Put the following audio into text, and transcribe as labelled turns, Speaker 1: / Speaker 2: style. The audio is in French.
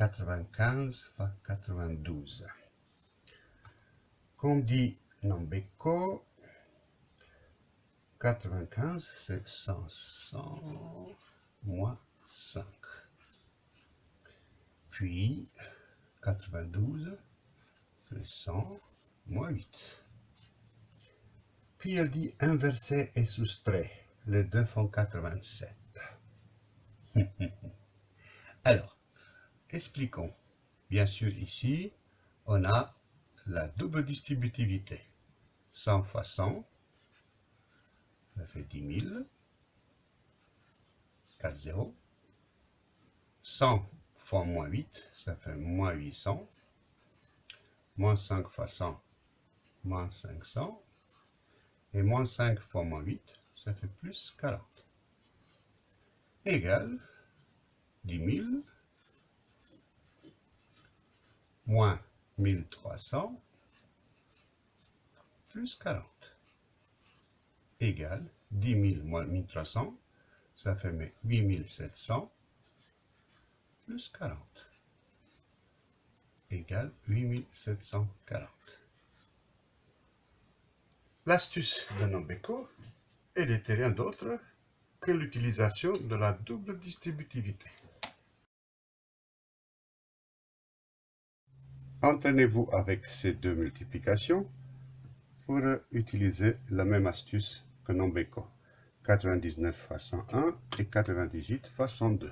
Speaker 1: 95 fois 92. Comme dit Nambeko, 95 c'est 500 moins 5. Puis 92 c'est 100 moins 8. Puis elle dit inverser et soustrait. Les deux font 87. Alors, expliquons. Bien sûr, ici, on a la double distributivité. 100 fois 100, ça fait 10 000. 4 0. 100 fois moins 8, ça fait moins 800. Moins 5 fois 100, moins 500. Et moins 5 fois moins 8, ça fait plus 40. Égal 10 000 moins 1300 plus 40 égale 10 000 moins 1300, ça fait 8700 plus 40 égale 8740. L'astuce de Nombeco est rien d'autre que l'utilisation de la double distributivité. Entraînez-vous avec ces deux multiplications pour utiliser la même astuce que Nombeco. 99 fois 101 et 98 fois 102.